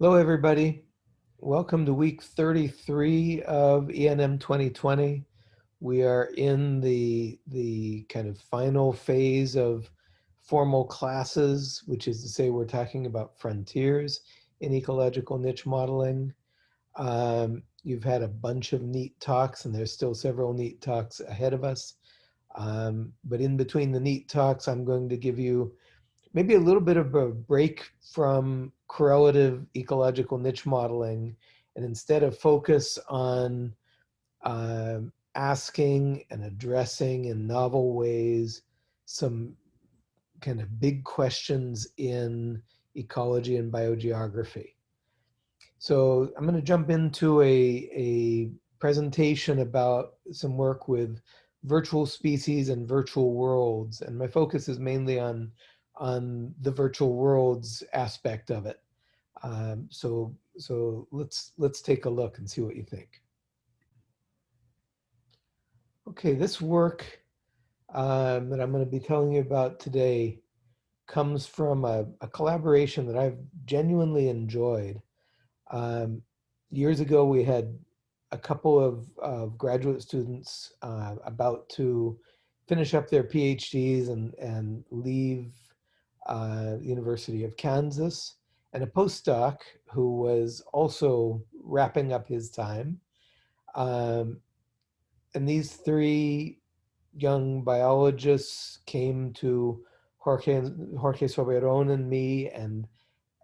Hello, everybody. Welcome to week 33 of ENM 2020. We are in the, the kind of final phase of formal classes, which is to say we're talking about frontiers in ecological niche modeling. Um, you've had a bunch of neat talks and there's still several neat talks ahead of us. Um, but in between the neat talks, I'm going to give you maybe a little bit of a break from correlative ecological niche modeling and instead of focus on uh, asking and addressing in novel ways some kind of big questions in ecology and biogeography. So I'm going to jump into a, a presentation about some work with virtual species and virtual worlds. And my focus is mainly on on the virtual worlds aspect of it. Um, so so let's let's take a look and see what you think. Okay, this work um, that I'm going to be telling you about today comes from a, a collaboration that I've genuinely enjoyed. Um, years ago, we had a couple of graduate students uh, about to finish up their PhDs and, and leave uh, University of Kansas, and a postdoc who was also wrapping up his time. Um, and these three young biologists came to Jorge, Jorge Soberon and me and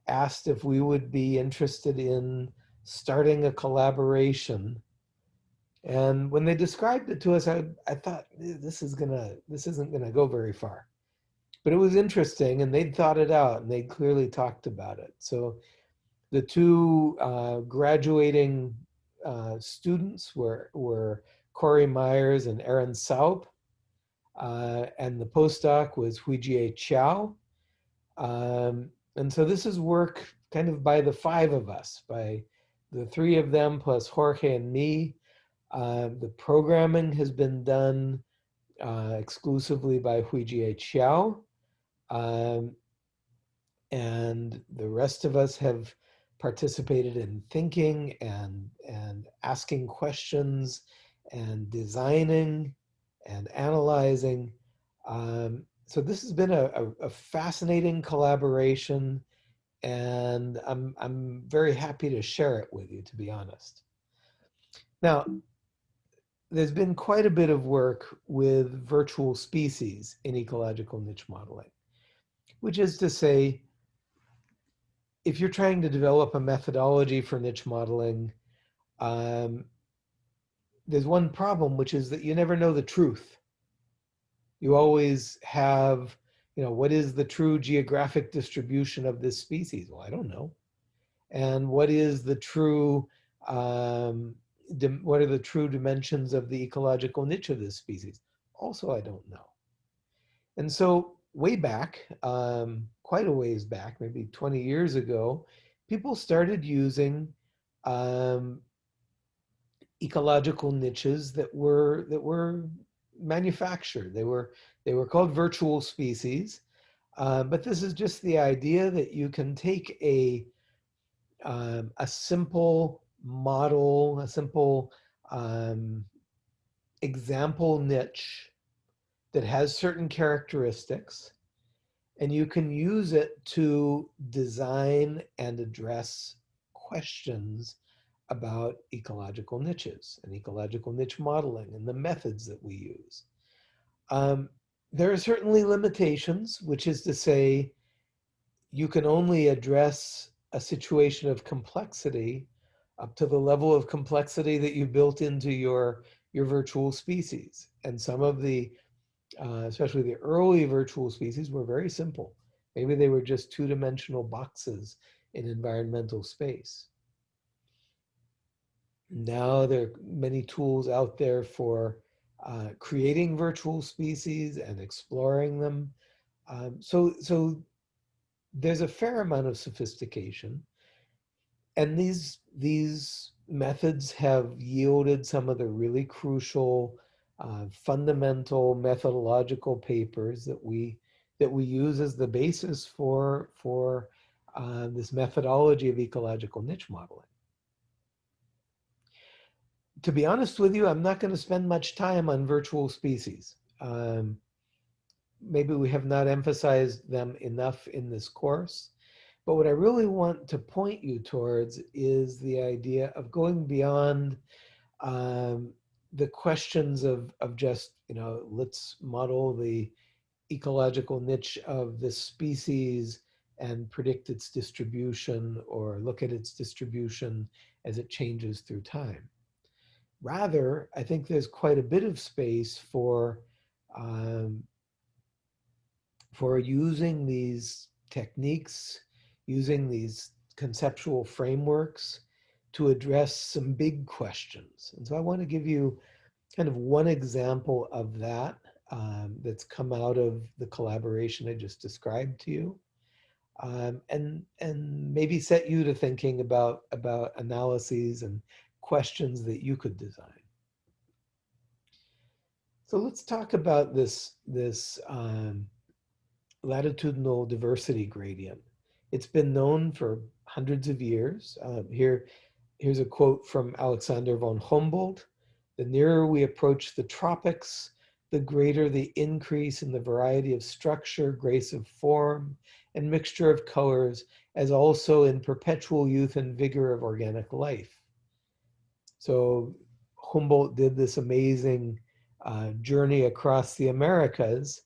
asked if we would be interested in starting a collaboration. And when they described it to us, I, I thought this is gonna, this isn't gonna go very far but it was interesting and they'd thought it out and they'd clearly talked about it. So the two uh, graduating uh, students were, were Corey Myers and Erin Saupe. Uh, and the postdoc was Huijie Qiao. Um, and so this is work kind of by the five of us, by the three of them plus Jorge and me. Uh, the programming has been done uh, exclusively by Huijie Qiao. Um, and the rest of us have participated in thinking and, and asking questions and designing and analyzing. Um, so this has been a, a, a, fascinating collaboration and I'm, I'm very happy to share it with you, to be honest. Now, there's been quite a bit of work with virtual species in ecological niche modeling which is to say, if you're trying to develop a methodology for niche modeling, um, there's one problem, which is that you never know the truth. You always have, you know, what is the true geographic distribution of this species? Well, I don't know. And what is the true, um, what are the true dimensions of the ecological niche of this species? Also, I don't know. And so way back, um, quite a ways back, maybe 20 years ago, people started using um, ecological niches that were that were manufactured. They were they were called virtual species, uh, but this is just the idea that you can take a um, a simple model, a simple um, example niche that has certain characteristics and you can use it to design and address questions about ecological niches and ecological niche modeling and the methods that we use. Um, there are certainly limitations, which is to say, you can only address a situation of complexity up to the level of complexity that you built into your, your virtual species. And some of the uh, especially the early virtual species, were very simple. Maybe they were just two-dimensional boxes in environmental space. Now there are many tools out there for uh, creating virtual species and exploring them. Um, so, so there's a fair amount of sophistication. And these, these methods have yielded some of the really crucial uh, fundamental methodological papers that we that we use as the basis for for uh, this methodology of ecological niche modeling. To be honest with you, I'm not going to spend much time on virtual species. Um, maybe we have not emphasized them enough in this course. But what I really want to point you towards is the idea of going beyond um, the questions of, of just, you know, let's model the ecological niche of this species and predict its distribution or look at its distribution as it changes through time. Rather, I think there's quite a bit of space for um, for using these techniques, using these conceptual frameworks to address some big questions. And so I want to give you kind of one example of that um, that's come out of the collaboration I just described to you. Um, and, and maybe set you to thinking about, about analyses and questions that you could design. So let's talk about this, this um, latitudinal diversity gradient. It's been known for hundreds of years. Uh, here, here's a quote from Alexander von Humboldt. The nearer we approach the tropics, the greater the increase in the variety of structure, grace of form, and mixture of colors, as also in perpetual youth and vigor of organic life. So Humboldt did this amazing uh, journey across the Americas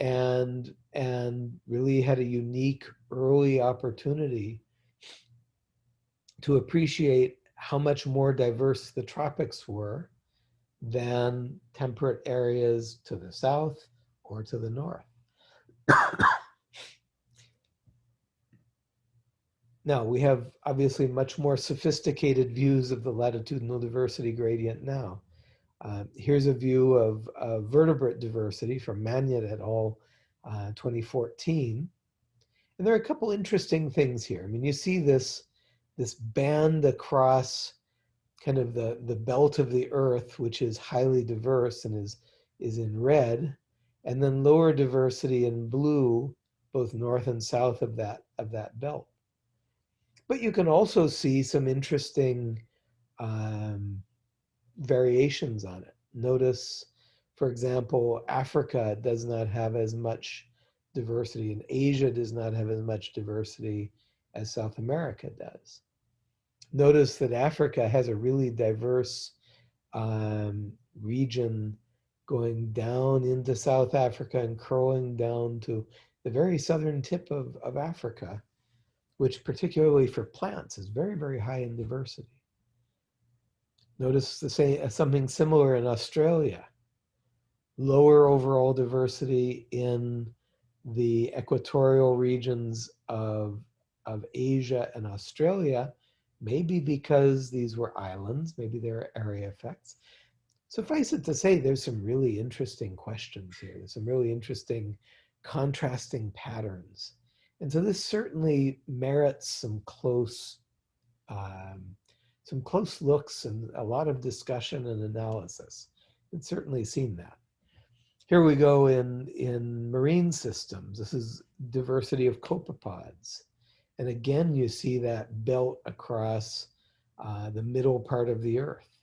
and and really had a unique early opportunity to appreciate how much more diverse the tropics were than temperate areas to the south or to the north. now, we have obviously much more sophisticated views of the latitudinal diversity gradient now. Uh, here's a view of uh, vertebrate diversity from Magnat et al. Uh, 2014. And there are a couple interesting things here. I mean, you see this, this band across kind of the, the belt of the earth, which is highly diverse and is, is in red, and then lower diversity in blue, both north and south of that, of that belt. But you can also see some interesting um, variations on it. Notice, for example, Africa does not have as much diversity and Asia does not have as much diversity as South America does. Notice that Africa has a really diverse um, region going down into South Africa and curling down to the very southern tip of, of Africa, which particularly for plants is very, very high in diversity. Notice the same, something similar in Australia. Lower overall diversity in the equatorial regions of, of Asia and Australia, maybe because these were islands, maybe there are area effects. Suffice it to say, there's some really interesting questions here. There's some really interesting contrasting patterns. And so this certainly merits some close um, some close looks and a lot of discussion and analysis. It's certainly seen that. Here we go in, in marine systems. This is diversity of copepods. And again, you see that belt across uh, the middle part of the earth.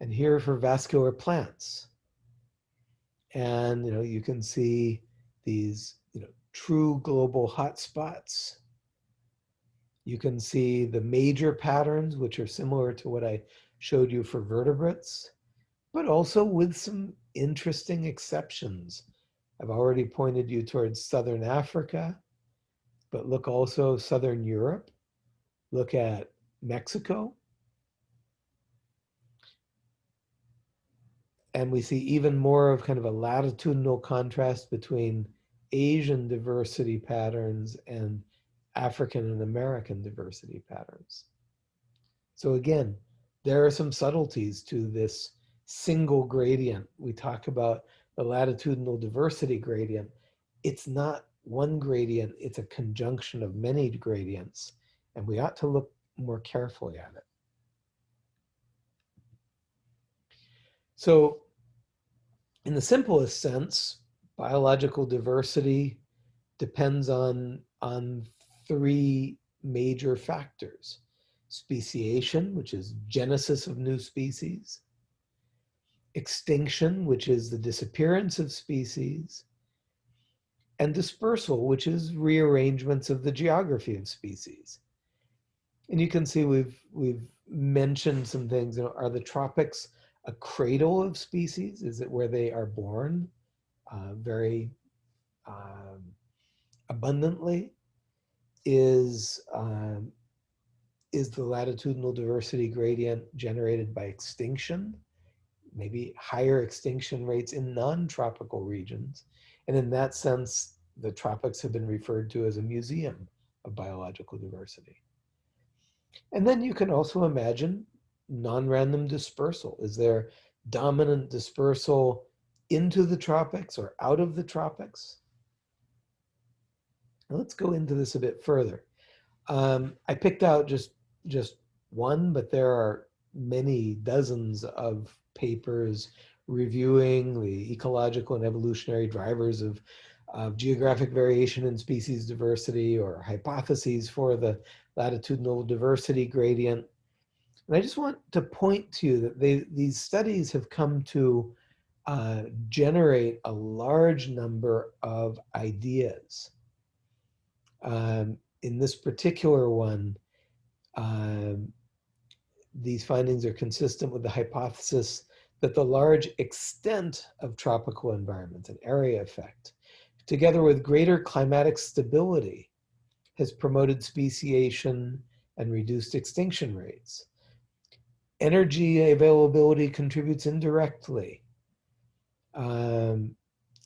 And here for vascular plants. And, you know, you can see these, you know, true global hotspots. You can see the major patterns, which are similar to what I showed you for vertebrates, but also with some interesting exceptions. I've already pointed you towards Southern Africa, but look also Southern Europe. Look at Mexico. And we see even more of kind of a latitudinal contrast between Asian diversity patterns and African and American diversity patterns. So again, there are some subtleties to this single gradient. We talk about the latitudinal diversity gradient. It's not one gradient, it's a conjunction of many gradients, and we ought to look more carefully at it. So in the simplest sense, biological diversity depends on, on three major factors. Speciation, which is genesis of new species. Extinction, which is the disappearance of species. And dispersal, which is rearrangements of the geography of species. And you can see we've, we've mentioned some things. You know, are the tropics a cradle of species? Is it where they are born uh, very um, abundantly? Is, um, is the latitudinal diversity gradient generated by extinction? Maybe higher extinction rates in non-tropical regions. And in that sense, the tropics have been referred to as a museum of biological diversity. And then you can also imagine non-random dispersal? Is there dominant dispersal into the tropics or out of the tropics? Now let's go into this a bit further. Um, I picked out just, just one, but there are many dozens of papers reviewing the ecological and evolutionary drivers of, of geographic variation in species diversity or hypotheses for the latitudinal diversity gradient. And I just want to point to you that they, these studies have come to uh, generate a large number of ideas. Um, in this particular one, um, these findings are consistent with the hypothesis that the large extent of tropical environments, an area effect, together with greater climatic stability, has promoted speciation and reduced extinction rates. Energy availability contributes indirectly. Um,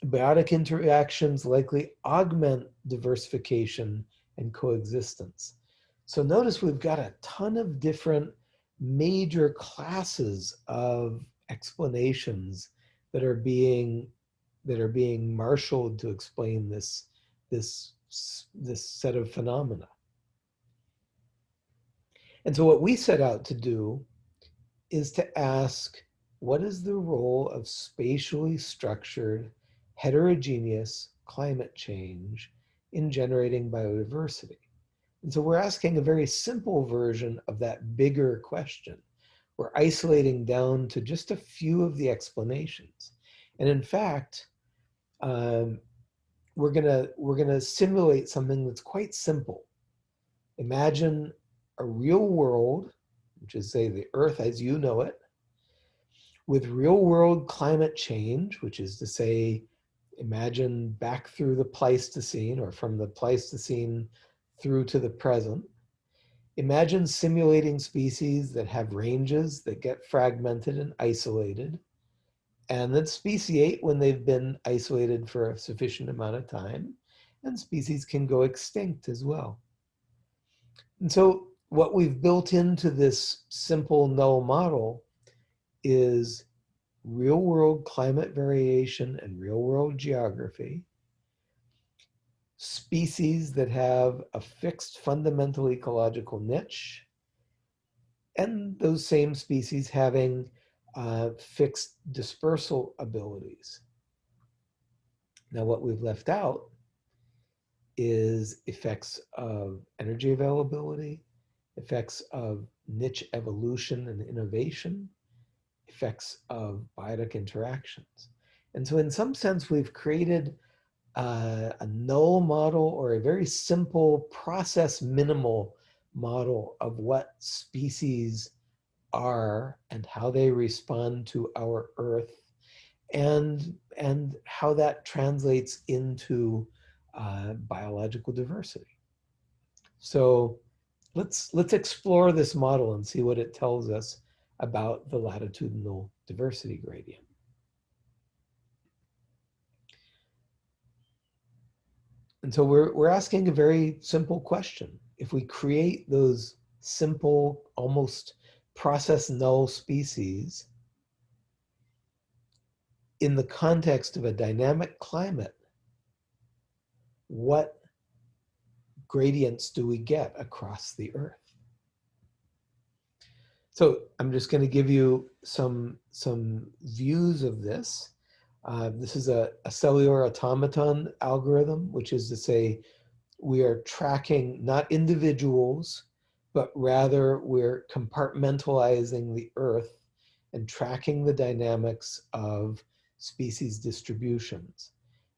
biotic interactions likely augment diversification and coexistence. So notice we've got a ton of different major classes of explanations that are being that are being marshaled to explain this this this set of phenomena. And so what we set out to do is to ask, what is the role of spatially structured, heterogeneous climate change in generating biodiversity? And so we're asking a very simple version of that bigger question. We're isolating down to just a few of the explanations. And in fact, um, we're gonna, we're gonna simulate something that's quite simple. Imagine a real world which is say the earth as you know it, with real world climate change, which is to say, imagine back through the Pleistocene or from the Pleistocene through to the present. Imagine simulating species that have ranges that get fragmented and isolated and that speciate when they've been isolated for a sufficient amount of time and species can go extinct as well. And so what we've built into this simple null model is real world climate variation and real world geography, species that have a fixed fundamental ecological niche, and those same species having uh, fixed dispersal abilities. Now what we've left out is effects of energy availability, effects of niche evolution and innovation, effects of biotic interactions. And so in some sense, we've created uh, a null model or a very simple process minimal model of what species are and how they respond to our earth and, and how that translates into uh, biological diversity. So let's, let's explore this model and see what it tells us about the latitudinal diversity gradient. And so we're, we're asking a very simple question. If we create those simple, almost process null species in the context of a dynamic climate, what gradients do we get across the earth? So I'm just going to give you some, some views of this. Uh, this is a, a cellular automaton algorithm, which is to say we are tracking not individuals, but rather we're compartmentalizing the earth and tracking the dynamics of species distributions.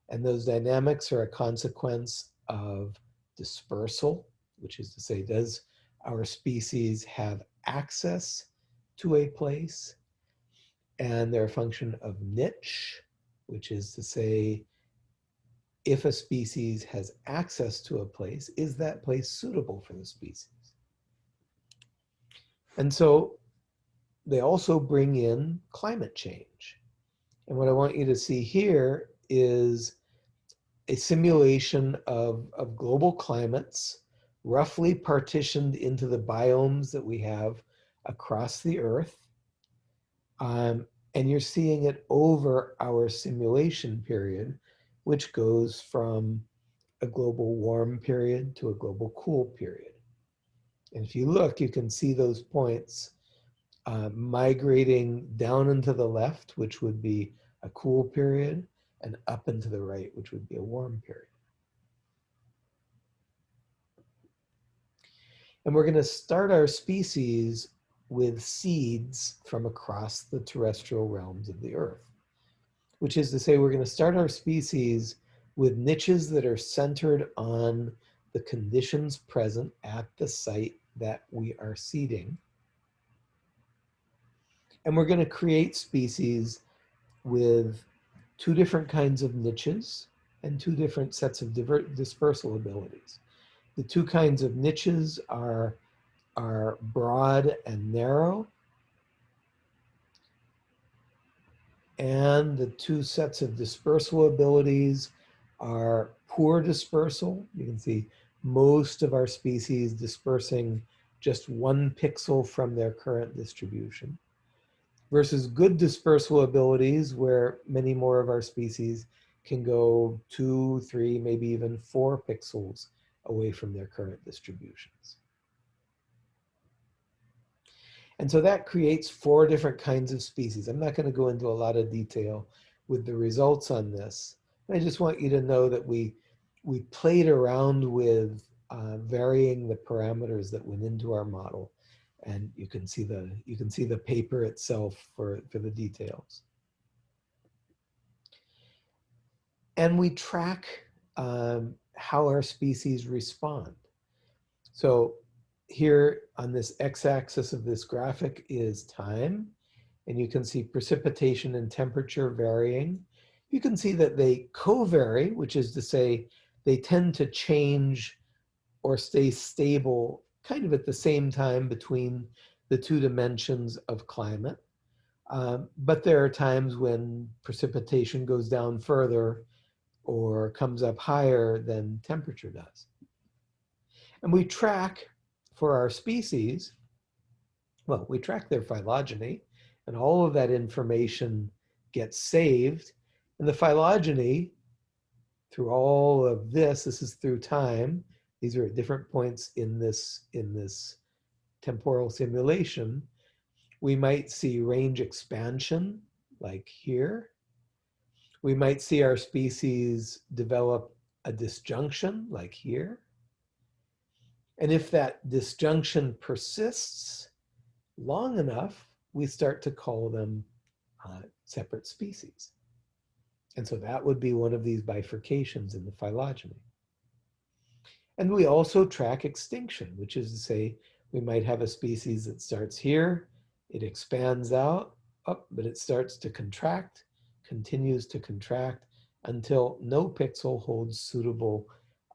And those dynamics are a consequence of dispersal, which is to say, does our species have access to a place? And they're a function of niche, which is to say, if a species has access to a place, is that place suitable for the species? And so they also bring in climate change. And what I want you to see here is a simulation of, of global climates roughly partitioned into the biomes that we have across the earth. Um, and you're seeing it over our simulation period, which goes from a global warm period to a global cool period. And if you look, you can see those points uh, migrating down into the left, which would be a cool period, and up into the right, which would be a warm period. And we're going to start our species with seeds from across the terrestrial realms of the earth, which is to say we're going to start our species with niches that are centered on the conditions present at the site that we are seeding. And we're going to create species with two different kinds of niches and two different sets of dispersal abilities. The two kinds of niches are, are broad and narrow. And the two sets of dispersal abilities are poor dispersal. You can see most of our species dispersing just one pixel from their current distribution versus good dispersal abilities where many more of our species can go two, three, maybe even four pixels away from their current distributions. And so that creates four different kinds of species. I'm not going to go into a lot of detail with the results on this. I just want you to know that we, we played around with uh, varying the parameters that went into our model and you can see the you can see the paper itself for for the details and we track um, how our species respond so here on this x-axis of this graphic is time and you can see precipitation and temperature varying you can see that they co-vary which is to say they tend to change or stay stable kind of at the same time between the two dimensions of climate. Um, but there are times when precipitation goes down further or comes up higher than temperature does. And we track for our species, well, we track their phylogeny and all of that information gets saved. And the phylogeny, through all of this, this is through time, these are at different points in this, in this temporal simulation. We might see range expansion, like here. We might see our species develop a disjunction, like here. And if that disjunction persists long enough, we start to call them uh, separate species. And so that would be one of these bifurcations in the phylogeny. And we also track extinction, which is to say, we might have a species that starts here, it expands out, but it starts to contract, continues to contract until no pixel holds suitable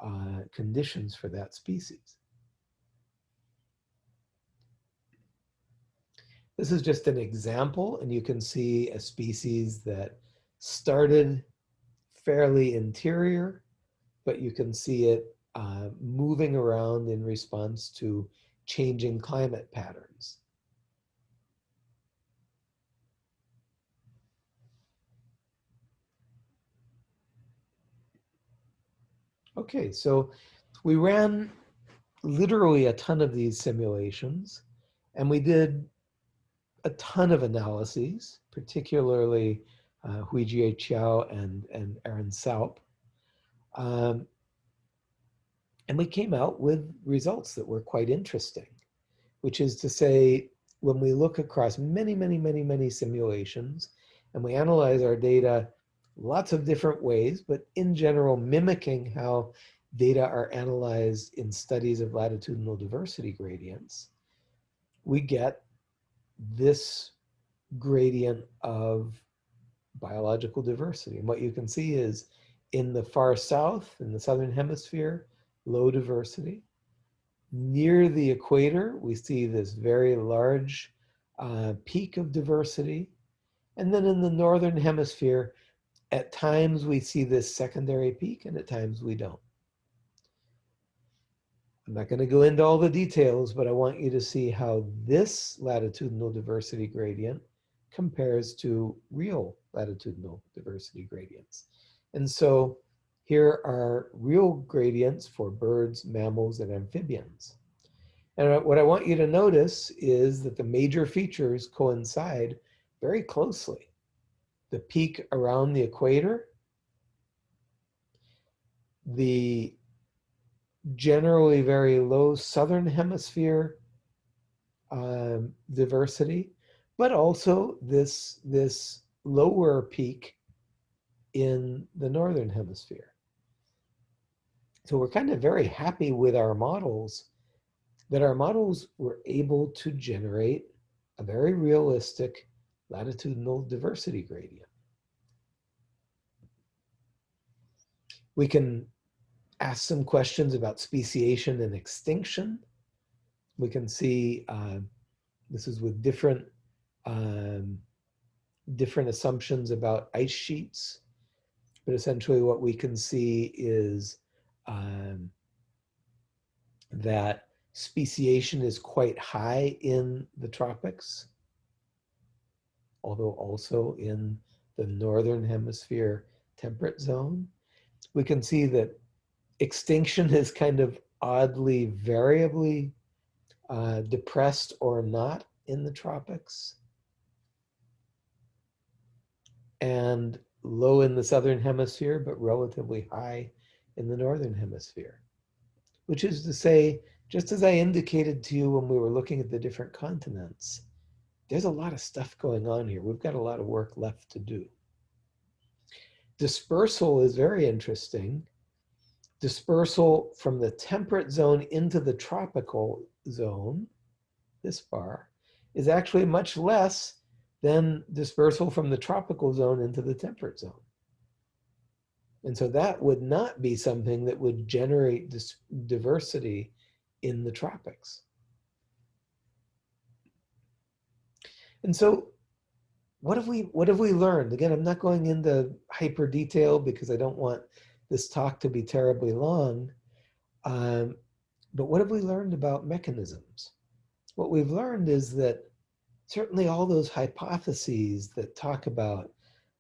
uh, conditions for that species. This is just an example, and you can see a species that started fairly interior, but you can see it uh, moving around in response to changing climate patterns. Okay, so we ran literally a ton of these simulations and we did a ton of analyses, particularly uh, Huijie Qiao and, and Erin Saupe. Um, and we came out with results that were quite interesting, which is to say, when we look across many, many, many, many simulations, and we analyze our data lots of different ways, but in general, mimicking how data are analyzed in studies of latitudinal diversity gradients, we get this gradient of biological diversity. And what you can see is in the far south, in the southern hemisphere, low diversity. Near the equator, we see this very large uh, peak of diversity. And then in the northern hemisphere, at times we see this secondary peak and at times we don't. I'm not going to go into all the details, but I want you to see how this latitudinal diversity gradient compares to real latitudinal diversity gradients. And so here are real gradients for birds, mammals, and amphibians. And what I want you to notice is that the major features coincide very closely. The peak around the equator, the generally very low southern hemisphere um, diversity, but also this, this lower peak in the northern hemisphere. So we're kind of very happy with our models that our models were able to generate a very realistic latitudinal diversity gradient. We can ask some questions about speciation and extinction. We can see uh, this is with different um, different assumptions about ice sheets, but essentially what we can see is um, that speciation is quite high in the tropics, although also in the northern hemisphere temperate zone. We can see that extinction is kind of oddly variably uh, depressed or not in the tropics and low in the southern hemisphere, but relatively high in the northern hemisphere. Which is to say, just as I indicated to you when we were looking at the different continents, there's a lot of stuff going on here. We've got a lot of work left to do. Dispersal is very interesting. Dispersal from the temperate zone into the tropical zone, this bar, is actually much less than dispersal from the tropical zone into the temperate zone. And so that would not be something that would generate diversity in the tropics. And so what have we what have we learned? Again, I'm not going into hyper detail because I don't want this talk to be terribly long. Um, but what have we learned about mechanisms? What we've learned is that certainly all those hypotheses that talk about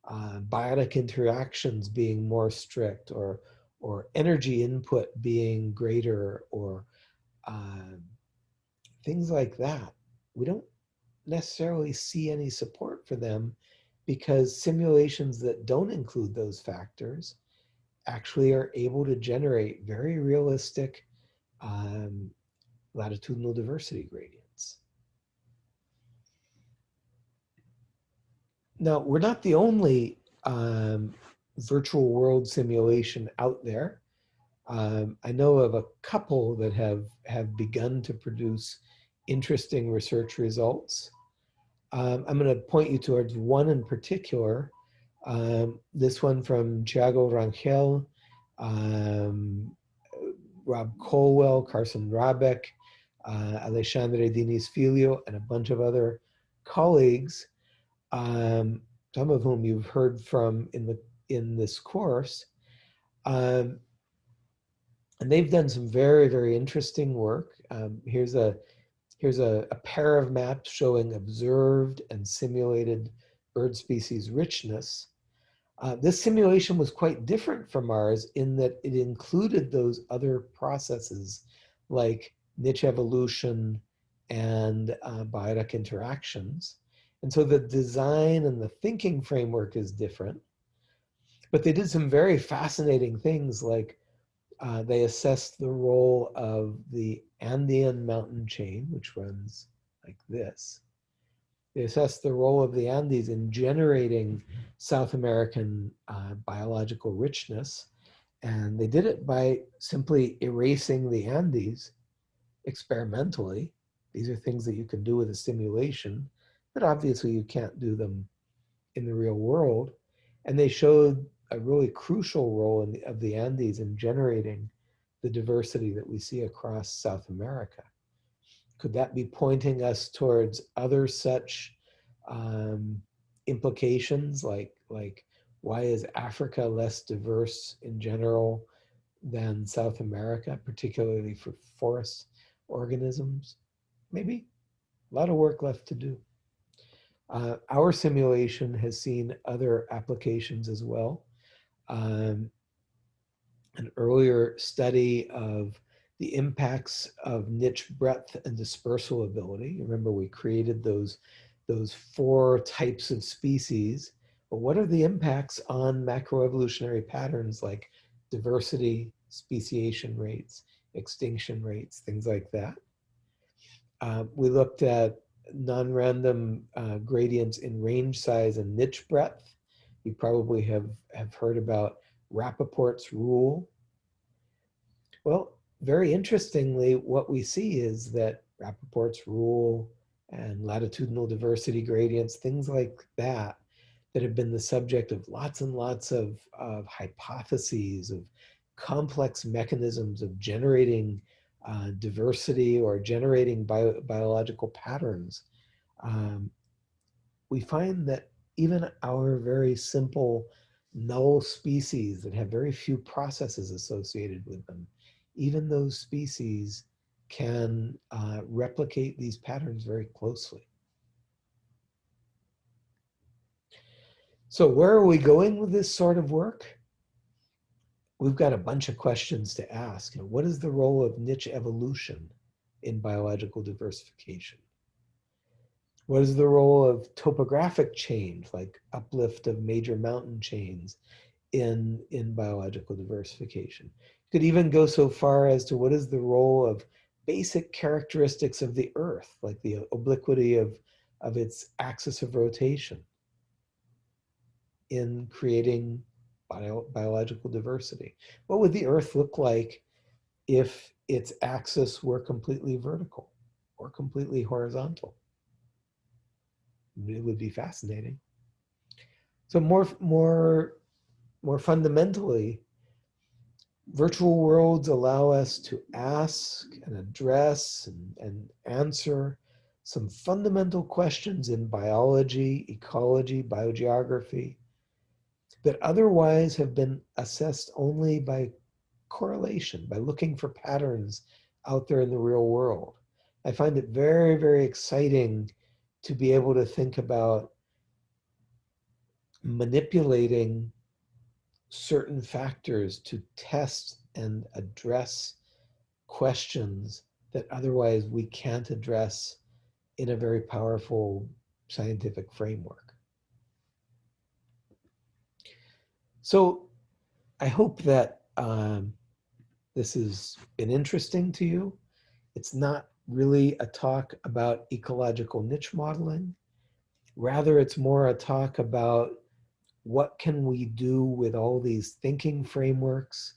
uh, biotic interactions being more strict or, or energy input being greater or uh, things like that, we don't necessarily see any support for them because simulations that don't include those factors actually are able to generate very realistic um, latitudinal diversity gradients. Now, we're not the only um, virtual world simulation out there. Um, I know of a couple that have, have begun to produce interesting research results. Um, I'm going to point you towards one in particular. Um, this one from Thiago Rangel, um, Rob Colwell, Carsten Rahbek, uh, Alexandre Diniz and a bunch of other colleagues um, some of whom you've heard from in the in this course. Um, and they've done some very, very interesting work. Um, here's a here's a, a, pair of maps showing observed and simulated bird species richness. Uh, this simulation was quite different from ours in that it included those other processes like niche evolution and uh, biotic interactions. And so the design and the thinking framework is different. But they did some very fascinating things like uh, they assessed the role of the Andean mountain chain, which runs like this. They assessed the role of the Andes in generating South American uh, biological richness. And they did it by simply erasing the Andes experimentally. These are things that you can do with a simulation, but obviously you can't do them in the real world. And they showed a really crucial role the, of the Andes in generating the diversity that we see across South America. Could that be pointing us towards other such um, implications like, like why is Africa less diverse in general than South America, particularly for forest organisms? Maybe. A lot of work left to do. Uh, our simulation has seen other applications as well. Um, an earlier study of the impacts of niche breadth and dispersal ability. Remember, we created those, those four types of species. But what are the impacts on macroevolutionary patterns like diversity, speciation rates, extinction rates, things like that? Uh, we looked at non-random uh, gradients in range size and niche breadth. You probably have, have heard about Rapoport's rule. Well, very interestingly, what we see is that Rapoport's rule and latitudinal diversity gradients, things like that, that have been the subject of lots and lots of, of hypotheses, of complex mechanisms of generating uh, diversity or generating bio, biological patterns, um, we find that even our very simple null species that have very few processes associated with them, even those species can uh, replicate these patterns very closely. So where are we going with this sort of work? We've got a bunch of questions to ask. You know, what is the role of niche evolution in biological diversification? What is the role of topographic change, like uplift of major mountain chains in, in biological diversification? Could even go so far as to what is the role of basic characteristics of the earth, like the obliquity of, of its axis of rotation in creating bio, biological diversity. What would the earth look like if its axis were completely vertical or completely horizontal? it would be fascinating. So more, more, more fundamentally, virtual worlds allow us to ask and address and, and answer some fundamental questions in biology, ecology, biogeography that otherwise have been assessed only by correlation, by looking for patterns out there in the real world. I find it very, very exciting to be able to think about manipulating certain factors to test and address questions that otherwise we can't address in a very powerful scientific framework. So I hope that um, this has been interesting to you. It's not really a talk about ecological niche modeling. Rather, it's more a talk about what can we do with all these thinking frameworks?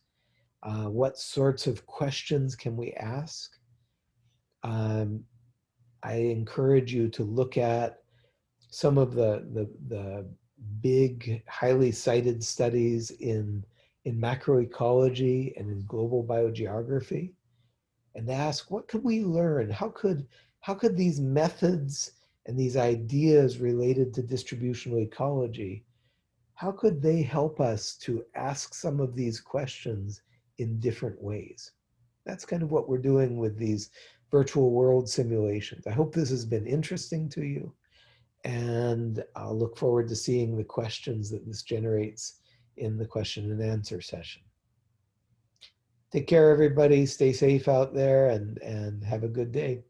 Uh, what sorts of questions can we ask? Um, I encourage you to look at some of the, the, the big, highly cited studies in, in macroecology and in global biogeography and ask what could we learn? How could, how could these methods and these ideas related to distributional ecology, how could they help us to ask some of these questions in different ways? That's kind of what we're doing with these virtual world simulations. I hope this has been interesting to you and I'll look forward to seeing the questions that this generates in the question and answer session take care, everybody. Stay safe out there and, and have a good day.